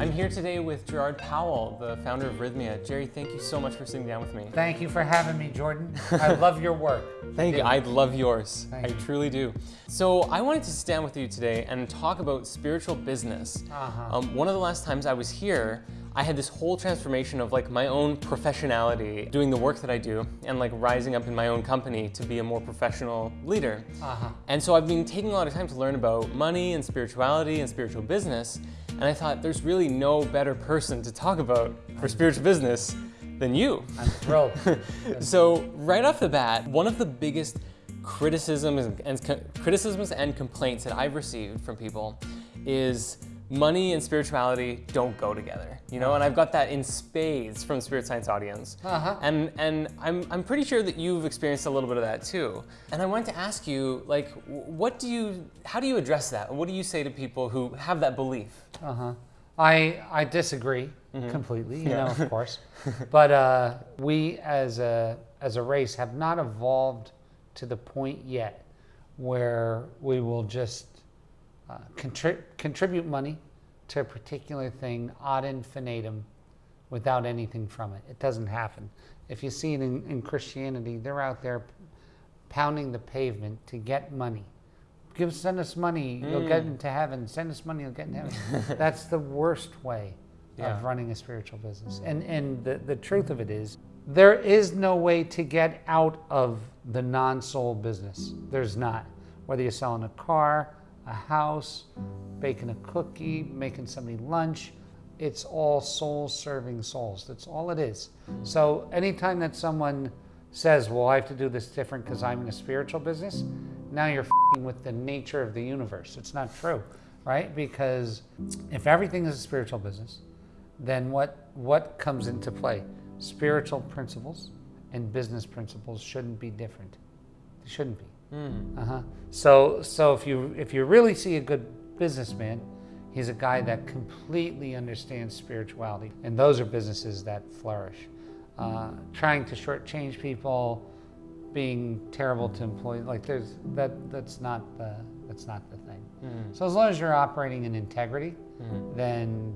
I'm here today with Gerard Powell, the founder of Rythmia. Jerry, thank you so much for sitting down with me. Thank you for having me, Jordan. I love your work. Thank you. I love yours. Thank I you. truly do. So I wanted to sit down with you today and talk about spiritual business. Uh-huh. Um, one of the last times I was here, I had this whole transformation of like my own professionality, doing the work that I do, and like rising up in my own company to be a more professional leader. Uh-huh. And so I've been taking a lot of time to learn about money and spirituality and spiritual business. And I thought there's really no better person to talk about for spiritual business than you. I'm thrilled. So right off the bat, one of the biggest criticisms and, and criticisms and complaints that I've received from people is money and spirituality don't go together. You know, and I've got that in spades from the spirit science audience. Uh-huh. And and I'm I'm pretty sure that you've experienced a little bit of that too. And I wanted to ask you, like, what do you, how do you address that? What do you say to people who have that belief? Uh-huh. I I disagree completely, you Yeah. know, of course. but uh, we as a as a race have not evolved to the point yet where we will just uh, contri- contribute money to a particular thing ad infinitum without anything from it. It doesn't happen. If you see it in, in Christianity, they're out there pounding the pavement to get money. Give send us money, you'll get Mm. into heaven. Send us money, you'll get into heaven. That's the worst way Yeah. of running a spiritual business. And and the, the truth of it is there is no way to get out of the non-soul business. There's not. Whether you're selling a car, a house, baking a cookie, making somebody lunch, it's all soul serving souls. That's all it is. So anytime that someone says, Well, I have to do this different because I'm in a spiritual business, now you're with the nature of the universe. It's not true, right? Because if everything is a spiritual business, then what what comes into play? Spiritual principles and business principles shouldn't be different. They shouldn't be. Hmm. Uh-huh. So so if you if you really see a good businessman, he's a guy that completely understands spirituality, and those are businesses that flourish. Uh, trying to shortchange people, being terrible to employees, like there's that that's not the that's not the thing. Hmm. So as long as you're operating in integrity, then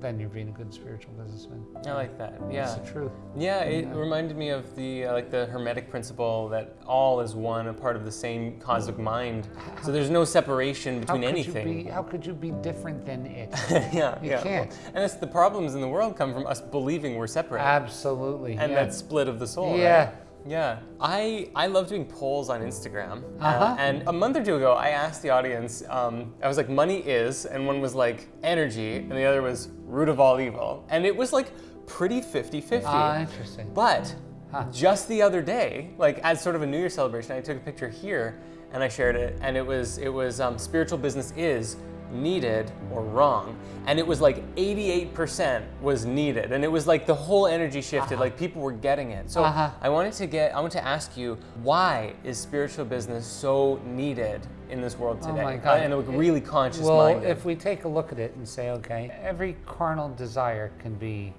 then you're being a good spiritual businessman. I like that. Yeah. it's the truth. Yeah, it Yeah. reminded me of the uh, like the hermetic principle that all is one, a part of the same cosmic mind. So there's no separation How between could anything. you be how could you be different than it? yeah, You yeah. can't. And it's the problems in the world come from us believing we're separate, Absolutely. and yeah. that split of the soul. right? Yeah. I I love doing polls on Instagram, uh, Uh-huh. and a month or two ago, I asked the audience. Um, I was like, "Money is," and one was like energy, and the other was root of all evil, and it was like pretty 50-50. Ah, interesting. But Huh. just the other day, like as sort of a New Year celebration, I took a picture here and I shared it, and it was it was um, spiritual business is needed or wrong, and it was like 88% was needed, and it was like the whole energy shifted, like people were getting it. So Uh-huh. I wanted to get I want to ask you why is spiritual business so needed in this world Oh today? my God. And a really conscious mind. well, mind. if we take a look at it and say, okay, every carnal desire can be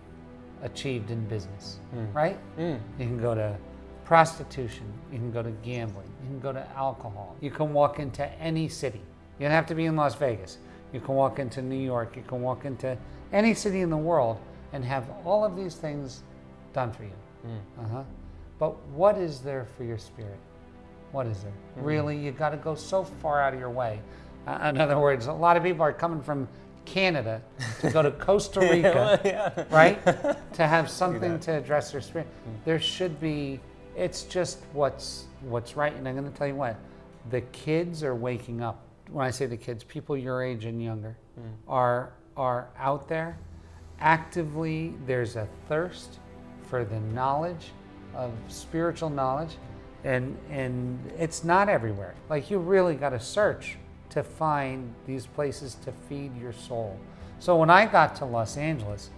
achieved in business, right? Mm. You can go to prostitution, you can go to gambling, you can go to alcohol, you can walk into any city. You don't have to be in Las Vegas. You can walk into New York, you can walk into any city in the world and have all of these things done for you. Uh-huh. But what is there for your spirit? What is there? Really, you got to go so far out of your way. Uh, in other words, a lot of people are coming from Canada to go to Costa Rica well, yeah. right? to have something to address their spirit. There should be. It's just what's what's right. And I'm going to tell you what, the kids are waking up. When I say the kids, people your age and younger mm. are are out there actively. There's a thirst for the knowledge of spiritual knowledge, and and it's not everywhere. Like you really got to search to find these places to feed your soul. So when I got to Los Angeles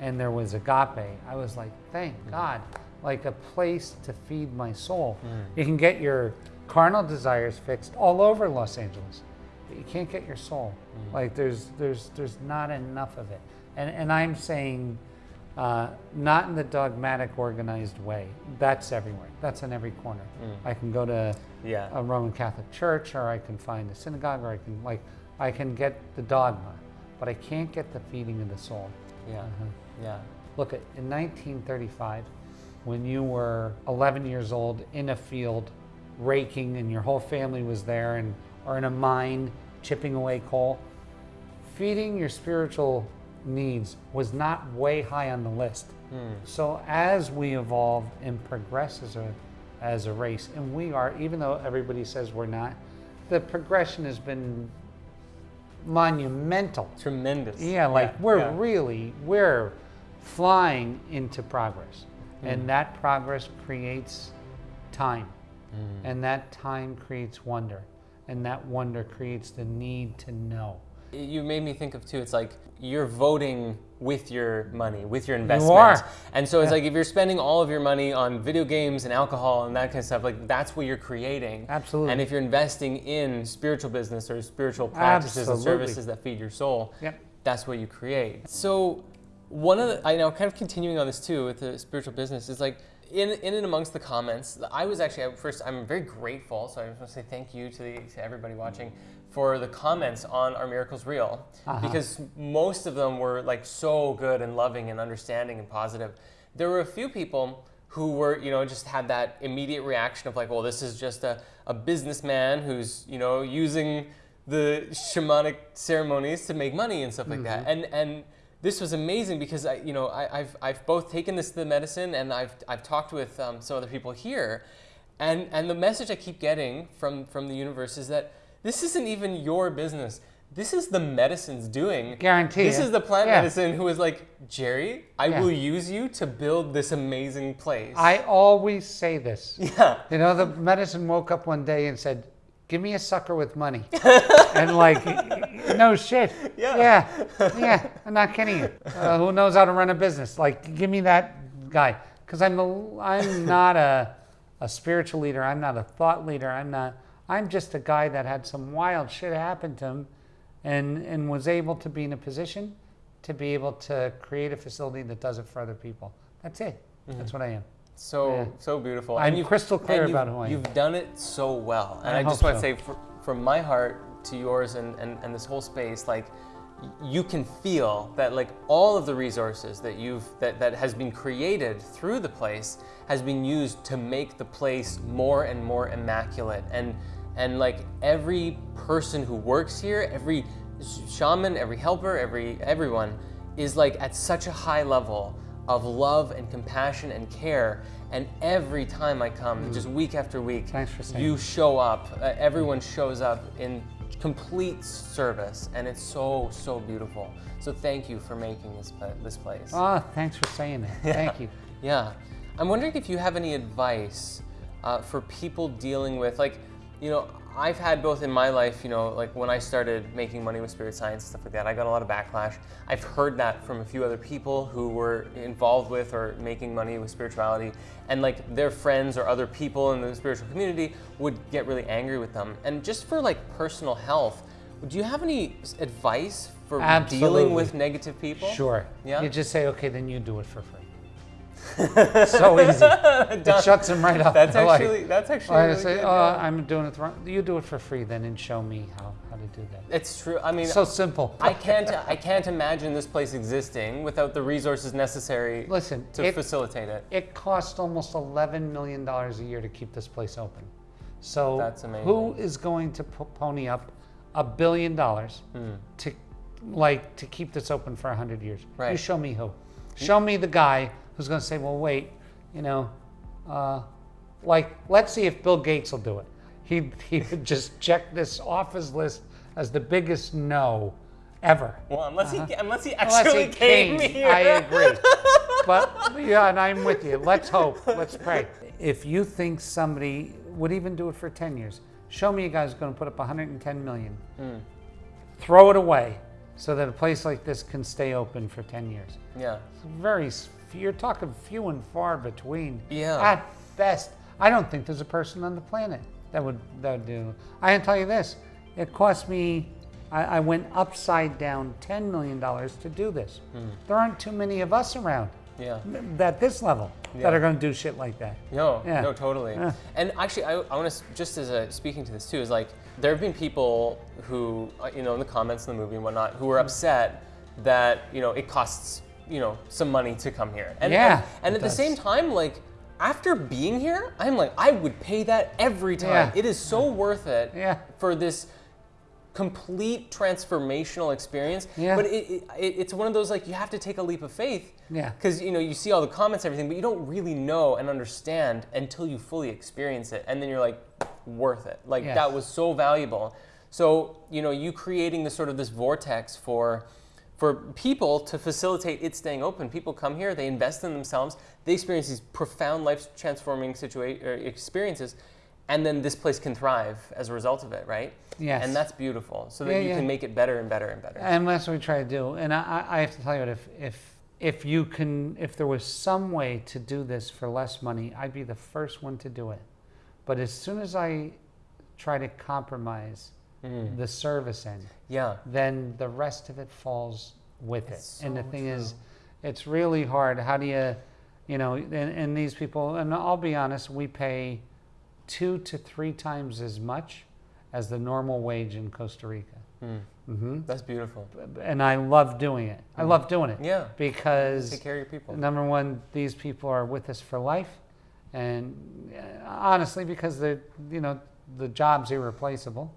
and there was agape, I was like, thank mm. God, like a place to feed my soul. Mm. You can get your carnal desires fixed all over Los Angeles, but you can't get your soul. Mm-hmm. Like there's there's there's not enough of it. And and I'm saying uh, not in the dogmatic, organized way. That's everywhere. That's in every corner. Mm. I can go to Yeah. a Roman Catholic church, or I can find a synagogue, or I can like I can get the dogma. but I can't get the feeding of the soul. Yeah. Mm-hmm. Yeah. Look at in 1935, when you were 11 years old in a field raking and your whole family was there and or in a mine chipping away coal, feeding your spiritual needs was not way high on the list. Hmm. So as we evolve and progress as a as a race, and we are, even though everybody says we're not, the progression has been monumental. Tremendous. Yeah, like we're yeah. really we're flying into progress, and hmm. that progress creates time, hmm. and that time creates wonder, and that wonder creates the need to know. You made me think of too. It's like you're voting with your money, with your investments. are. And so it's like if you're spending all of your money on video games and alcohol and that kind of stuff, like that's what you're creating. Absolutely. And if you're investing in spiritual business or spiritual practices and services that feed your soul, Yep. that's what you create. So one of the, I know, kind of continuing on this too with the spiritual business is like in, in and amongst the comments, I was actually at first I'm very grateful. So I just want to say thank you to, the, to everybody watching for the comments on our miracles reel uh-huh. because most of them were like so good and loving and understanding and positive. There were a few people who were, you know, just had that immediate reaction of like, well, this is just a, a businessman who's, you know, using the shamanic ceremonies to make money and stuff like that. Mm-hmm. And and this was amazing because I, you know, I, I've I've both taken this to the medicine and I've I've talked with um, some other people here, and and the message I keep getting from from the universe is that this isn't even your business. This is the medicine's doing. Guarantee This is the plant Yeah. medicine who is like, Jerry, I Yeah. will use you to build this amazing place. I always say this. yeah. You know, the medicine woke up one day and said, "Give me a sucker with money," and like, no shit. Yeah. Yeah. Yeah. I'm not kidding you. Uh, who knows how to run a business? Like, give me that guy, because I'm a, I'm not a a spiritual leader. I'm not a thought leader. I'm not. I'm just a guy that had some wild shit happen to him, and and was able to be in a position to be able to create a facility that does it for other people. That's it. That's what I am. So Yeah. so beautiful. I'm you've- crystal clear and about you've- who I am. You've done it so well, and I I, just want to so. say, fr from my heart to yours, and, and and this whole space, like you can feel that like all of the resources that you've that that has been created through the place has been used to make the place more and more immaculate and and like every person who works here every shaman every helper every everyone is like at such a high level of love and compassion and care. And every time I come, just week after week, Mm. Thanks for saying you show up. Uh, everyone shows up in complete service, and it's so so beautiful. So thank you for making this this place. Oh, thanks for saying that. Thank you. Yeah. I'm wondering if you have any advice uh, for people dealing with, like, you know, I've had both in my life, you know, like when I started making money with spirit science and stuff like that, I got a lot of backlash. I've heard that from a few other people who were involved with or making money with spirituality, and like their friends or other people in the spiritual community would get really angry with them. And just for like personal health, do you have any advice for dealing with negative people? Sure. Yeah? You just say, okay, then you do it for free. so easy. It shuts them right up. That's They're like- actually that's actually I really say, good, oh, yeah. I'm doing it wrong. You do it for free then and show me how, how to do that. It's true. I mean, So simple. I can't I can't imagine this place existing without the resources necessary Listen, to it- facilitate it. It costs almost $11 million a year to keep this place open. So That's amazing. who is going to pony up a billion dollars Hmm. to like to keep this open for 100 years? Right. You show me who. Show me the guy who's going to say, well, wait, you know, uh, like, let's see if Bill Gates will do it. He, he would just check this off his list as the biggest no ever. Well, unless he unless he Unless actually he came, came, here. I agree. but yeah, and I'm with you. Let's hope. Let's pray. If you think somebody would even do it for 10 years, show me a guy who's going to put up 110 million. Hmm. Throw it away so that a place like this can stay open for 10 years. yeah. It's very, you're talking few and far between. Yeah. At best, I don't think there's a person on the planet that would that would do. I can tell you this: it cost me. I, I went upside down ten million dollars to do this. Hmm. There aren't too many of us around Yeah. at this level Yeah. that are going to do shit like that. No, Yeah. no, totally. Yeah. And actually, I, I want to just as a speaking to this too is like there have been people who, uh, you know, in the comments in the movie and whatnot, who were upset that you know it costs you know some money to come here. And, Yeah, and, and at the same time, like after being here, I'm like I would pay that every time. Yeah. It is so worth it Yeah. for this complete transformational experience. Yeah. But it, it, it- it's one of those like you have to take a leap of faith. Yeah. Because you know you see all the comments, everything, but you don't really know and understand until you fully experience it, and then you're like, worth it. Like Yes. that was so valuable. So you know you creating this sort of this vortex for for people to facilitate it staying open. People come here, they invest in themselves, they experience these profound life transforming situa- er, experiences, and then this place can thrive as a result of it, right? Yes. And that's beautiful. So that Yeah, you yeah. can make it better and better and better. And that's what we try to do. And I, I- I have to tell you, what, if if if you can, if there was some way to do this for less money, I'd be the first one to do it. But as soon as I try to compromise Mm. the service end, Yeah. then the rest of it falls with It's it. And the so thing is, it's really hard. How do you, you know, and, and these people, and I'll be honest, we pay two to three times as much as the normal wage in Costa Rica. Mm. hmm That's beautiful. And I love doing it. I love doing it Mm. Yeah. because Take care of your people. number one, these people are with us for life, and uh, honestly, because they're you know the job's irreplaceable,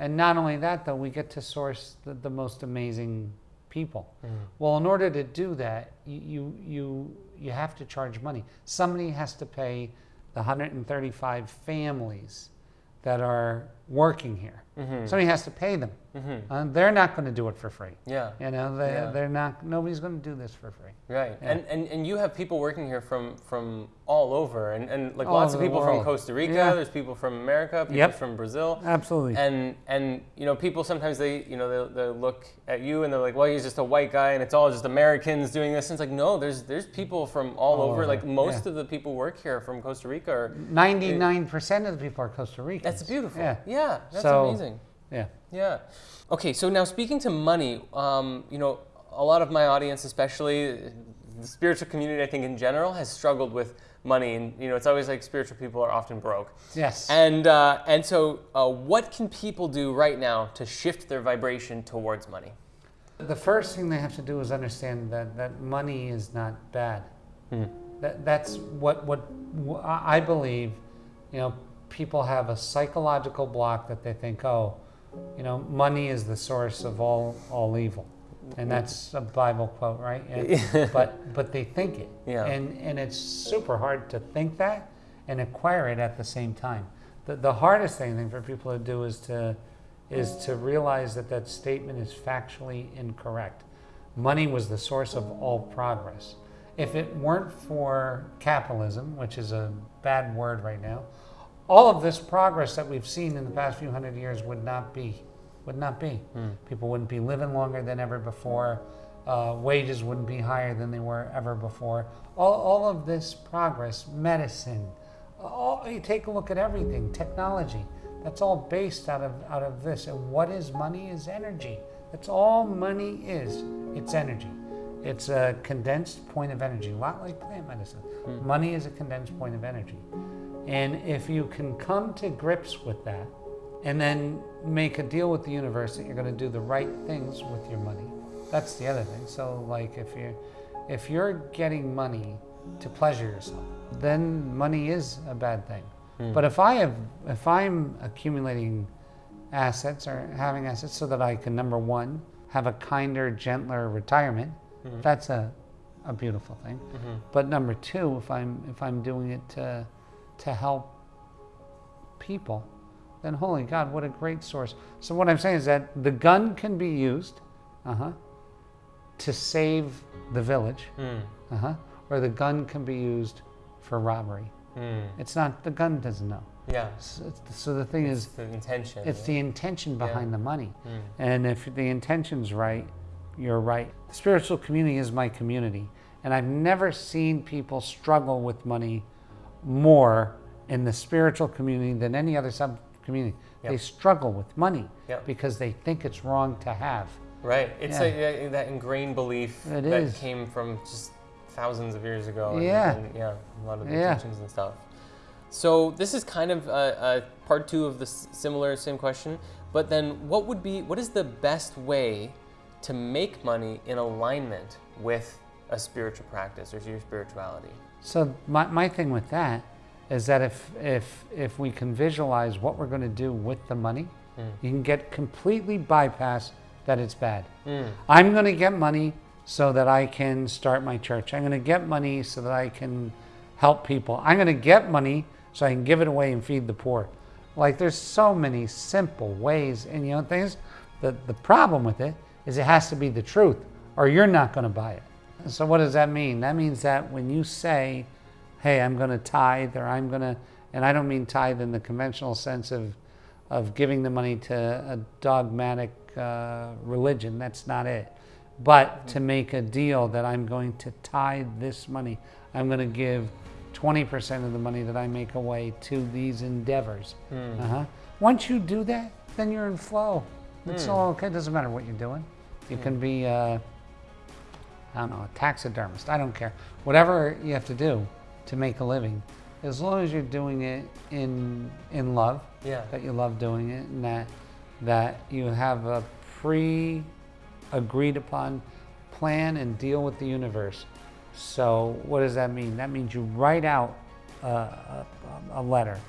and not only that, though, we get to source the, the most amazing people. Mm. Well, in order to do that, you you you, you have to charge money. Somebody has to pay the 135 families that are working here. Mhm. Somebody has to pay them. Mhm. Uh, they're not going to do it for free. Yeah. You know, they, Yeah. they're not. Nobody's going to do this for free. Right. Yeah. And, and and you have people working here from from all over and, and like All lots of people from. Costa Rica, Yeah. there's people from America, people Yep. from Brazil. Absolutely. And and you know people sometimes they you know they'll, they'll look at you and they're like well he's just a white guy and it's all just Americans doing this and it's like no there's there's people from all, All over over, like most of the people work here from Costa Rica or Ninety-nine percent of the people are Costa Ricans. that's beautiful Yeah. yeah that's So- amazing Yeah. Yeah. Okay, so now speaking to money, um, you know, a lot of my audience, especially the spiritual community, I think in general, has struggled with money, and you know, it's always like spiritual people are often broke. Yes. And uh, and so, uh, what can people do right now to shift their vibration towards money? the first thing they have to do is understand that, that money is not bad. Hmm. That, that's what, what I I believe, you know, people have a psychological block that they think, oh, you know, money is the source of all, all evil. And that's a Bible quote, right? And, but, but they think it. Yeah. And, and it's super hard to think that and acquire it at the same time. The, the hardest thing, I think for people to do is to, is to realize that that statement is factually incorrect. Money was the source of all progress. If it weren't for capitalism, which is a bad word right now, all of this progress that we've seen in the past few hundred years would not be, would not be. People wouldn't be living longer than ever before. Uh, wages wouldn't be higher than they were ever before. All, all of this progress, medicine, all, you take a look at everything, technology. That's all based out of out of this. And what is money? Is energy. That's all money is. It's energy. It's a condensed point of energy, a lot like plant medicine. Money is a condensed point of energy. And if you can come to grips with that and then make a deal with the universe that you're going to do the right things with your money, that's the other thing. So like if you're if you're getting money to pleasure yourself, then money is a bad thing. Hmm. But if I have if I'm accumulating assets or having assets so that I can number one have a kinder, gentler retirement, hmm. that's a a beautiful thing. Mm-hmm. But number two, if I'm if I'm doing it to to help people, then holy God, what a great source. So what I'm saying is that the gun can be used, uh-huh, to save the village, Mm. uh-huh, or the gun can be used for robbery. Mm. It's not the gun doesn't know. Yeah. So, so the thing It's is, the intention. it's the intention Yeah. behind the money. Mm. And if the intention's right, you're right. The spiritual community is my community. And I've never seen people struggle with money more in the spiritual community than any other sub community. Yep. They struggle with money Yep. because they think it's wrong to have. Right. It's Yeah. like that, that ingrained belief It that is. came from just thousands of years ago. and- Yeah. And, yeah. A lot of the Yeah. teachings and stuff. So this is kind of a, a part two of the similar same question. But then, what would be what is the best way to make money in alignment with a spiritual practice or your spirituality? So my, my thing with that is that if if if we can visualize what we're going to do with the money, hmm. you can get completely bypass that it's bad. Hmm. I'm going to get money so that I can start my church. I'm going to get money so that I can help people. I'm going to get money so I can give it away and feed the poor. Like there's so many simple ways, and you know things. The the problem with it is it has to be the truth, or you're not going to buy it. So what does that mean? That means that when you say, "Hey, I'm going to tithe," or "I'm going to," and I don't mean tithe in the conventional sense of of giving the money to a dogmatic uh, religion. That's not it. But to make a deal that I'm going to tithe this money, I'm going to give 20% of the money that I make away to these endeavors. Uh-huh. Once you do that, then you're in flow. It's all okay. It doesn't matter what you're doing. You can be, uh, I don't know, a taxidermist. I don't care. Whatever you have to do to make a living, as long as you're doing it in in love, Yeah. that you love doing it, and that that you have a pre agreed upon plan and deal with the universe. So what does that mean? That means you write out a, a, a letter,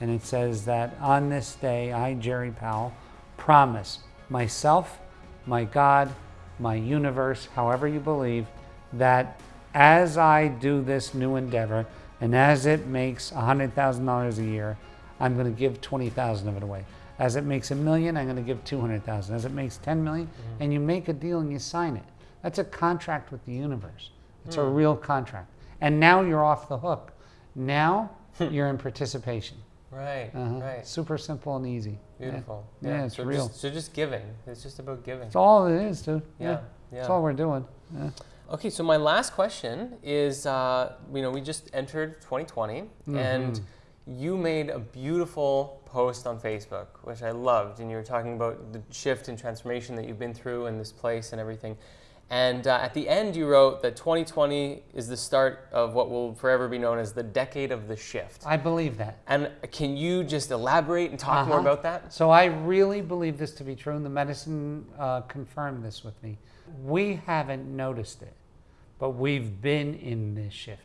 and it says that on this day, I, Jerry Powell, promise myself, my God, my universe, however you believe, that as I do this new endeavor and as it makes $100,000 a year, I'm going to give 20,000 of it away. As it makes a million, I'm going to give 200,000. As it makes 10 million, mm-hmm. and you make a deal and you sign it. That's a contract with the universe. It's a hmm. real contract. And now you're off the hook. Now you're in participation. Right. Uh-huh. Right. Super simple and easy. Yeah. Beautiful. Yeah, it's so real. Just, so just giving. It's just about giving. That's all it is, dude. Yeah. That's Yeah. all we're doing. Yeah. Okay, so my last question is, uh, you know, we just entered 2020, Mm-hmm. and you made a beautiful post on Facebook, which I loved, and you were talking about the shift and transformation that you've been through in this place and everything. And uh, at the end, you wrote that 2020 is the start of what will forever be known as the decade of the shift. I believe that. And can you just elaborate and talk more Uh-huh. about that? So I really believe this to be true, and the medicine uh, confirmed this with me. We haven't noticed it, but we've been in this shift.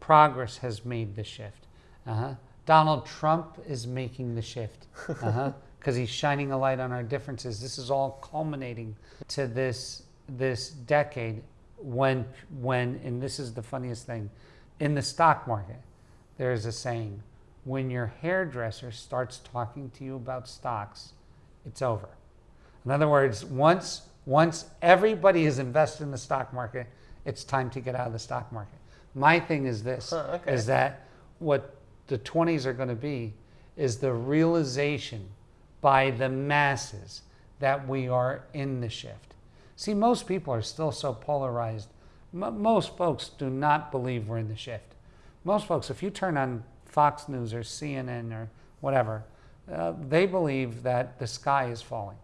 Progress has made the shift. Uh-huh. Donald Trump is making the shift because he's shining a light on our differences. This is all culminating to this this decade when when and this is the funniest thing in the stock market there's a saying when your hairdresser starts talking to you about stocks it's over. In other words once once everybody is invested in the stock market it's time to get out of the stock market. My thing is this Huh, okay. is that what the 20s are going to be is the realization by the masses that we are in the shift see most people are still so polarized M- most folks do not believe we're in the shift most folks, if you turn on Fox News or CNN or whatever, uh, they believe that the sky is falling.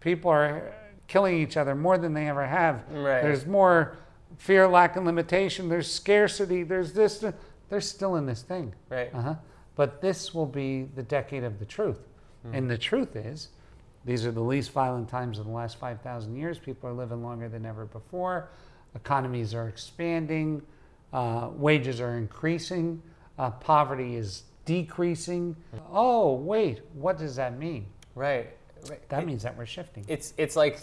People are killing each other more than they ever have. Right. There's more fear, lack, and limitation. There's scarcity. There's this. th- They're still in this thing. Right. Uh-huh. But this will be the decade of the truth. And the truth is, these are the least violent times in the last 5,000 years. People are living longer than ever before. Economies are expanding. Uh, wages are increasing. Uh, poverty is decreasing. Oh, wait, what does that mean? Right. right. That means that we're shifting. it's it's like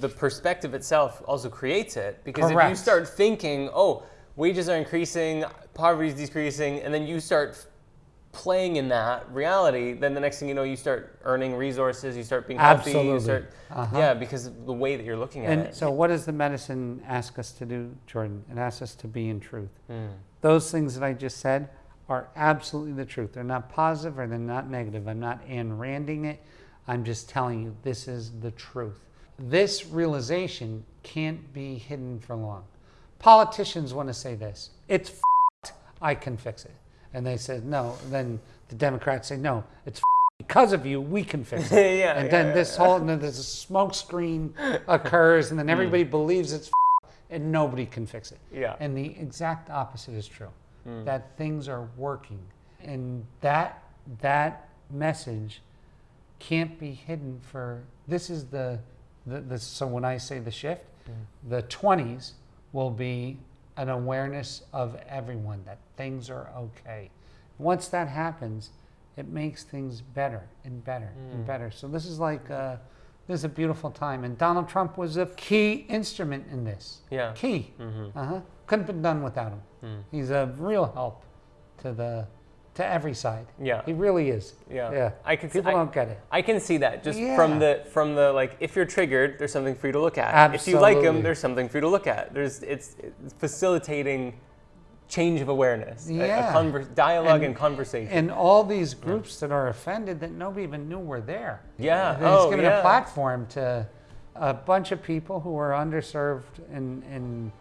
the perspective itself also creates it because if you start thinking, oh, wages are increasing, poverty is decreasing, and then you start playing in that reality, then the next thing you know, you start earning resources, you start being healthy, you start Uh-huh. yeah, because of the way that you're looking at And it. so, what does the medicine ask us to do, Jordan? It asks us to be in truth. Mm. Those things that I just said are absolutely the truth. They're not positive or they're not negative. I'm not Ayn Randing it. I'm just telling you this is the truth. This realization can't be hidden for long. Politicians want to say this it's f***ed, I can fix it. And they said no. Then the Democrats say no, it's because of you, we can fix it. Yeah, and yeah, then yeah, this whole, and then this smoke screen occurs, and then everybody Hmm. believes it's and nobody can fix it. Yeah. And the exact opposite is true. Hmm. That things are working. and that that message can't be hidden for this is the, the, the so when I say the shift, the 20s will be an awareness of everyone that things are okay. Once that happens, it makes things better and better and better. So this is like uh, this is a beautiful time, and Donald Trump was a key instrument in this. Yeah. Key. Mm-hmm. Uh huh. Couldn't been done without him. Mm. He's a real help to the to every side. Yeah. He really is. Yeah. Yeah. I can see- People I- don't get it. I can see that just Yeah. from the from the like if you're triggered, there's something for you to look at. If you like them, there's something for you to look at. There's it's, it's facilitating change of awareness, a- a, Yeah. conver- dialogue and, And- conversation. And all these groups that are offended that nobody even knew were there. Yeah. He's Oh, given yeah. a platform to a bunch of people who are underserved in in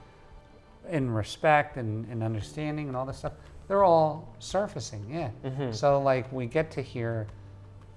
in respect and, and understanding and all this stuff. They're all surfacing, yeah. Mm-hmm. So like we get to hear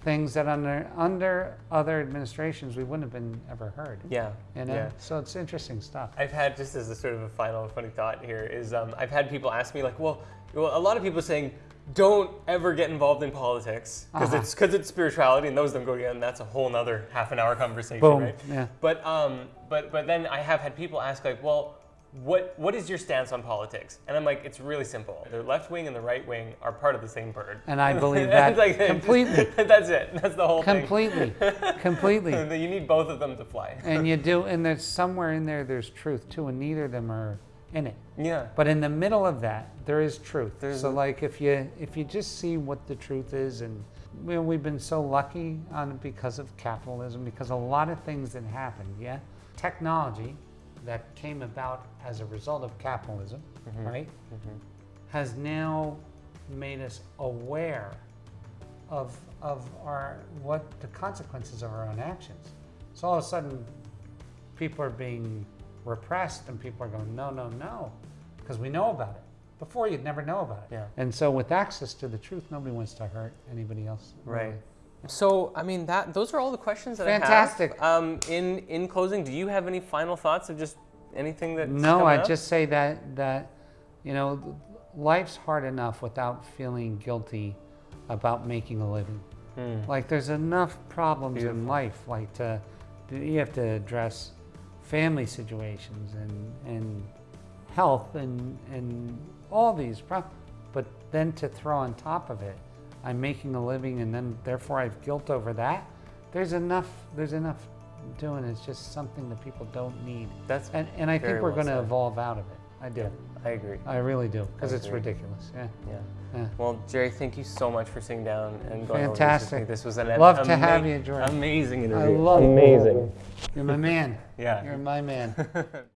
things that under under other administrations we wouldn't have been ever heard. yeah. You know? Yeah. So it's interesting stuff. I've had just as a sort of a final funny thought here is um, I've had people ask me like, well, well, a lot of people saying don't ever get involved in politics because Uh-huh. it's because it's spirituality and those don't go together and that's a whole nother half an hour conversation, Boom. right? Yeah. But um, but but then I have had people ask like, well, what what is your stance on politics? And I'm like, it's really simple. The left wing and the right wing are part of the same bird. And I believe that like- completely. that's it. That's the whole thing. Completely. Completely. You need both of them to fly. And you do, and there's somewhere in there, there's truth too, and neither of them are in it. Yeah. But in the middle of that, there is truth. There's so, a- like, if you if you just see what the truth is, and you know, we've been so lucky on because of capitalism, because a lot of things that happened, yeah, technology that came about as a result of capitalism, mm-hmm. right, mm-hmm. has now made us aware of of our what the consequences of our own actions. So all of a sudden, people are being repressed, and people are going, no, no, no, because we know about it. Before you'd never know about it. Yeah. And so with access to the truth, nobody wants to hurt anybody else. Right. really. So, I mean, that those are all the questions that Fantastic. I have. Um, in in closing, do you have any final thoughts of just anything that? No, I just say that that you know, life's hard enough without feeling guilty about making a living. Hmm. Like there's enough problems in life. Like to, you have to address family situations and and health and and all these problems. But then to throw on top of it, I'm making a living, and then therefore I have guilt over that. There's enough. There's enough doing. It's just something that people don't need. That's And and I think we're well going to evolve out of it. I do. yeah, I agree. I really do because it's ridiculous. Yeah. Yeah. yeah. Well, Jerry, thank you so much for sitting down and going over Fantastic. this with me. This was an Love to have you, George. Amazing I interview. love amazing. You're my man. Yeah. You're my man.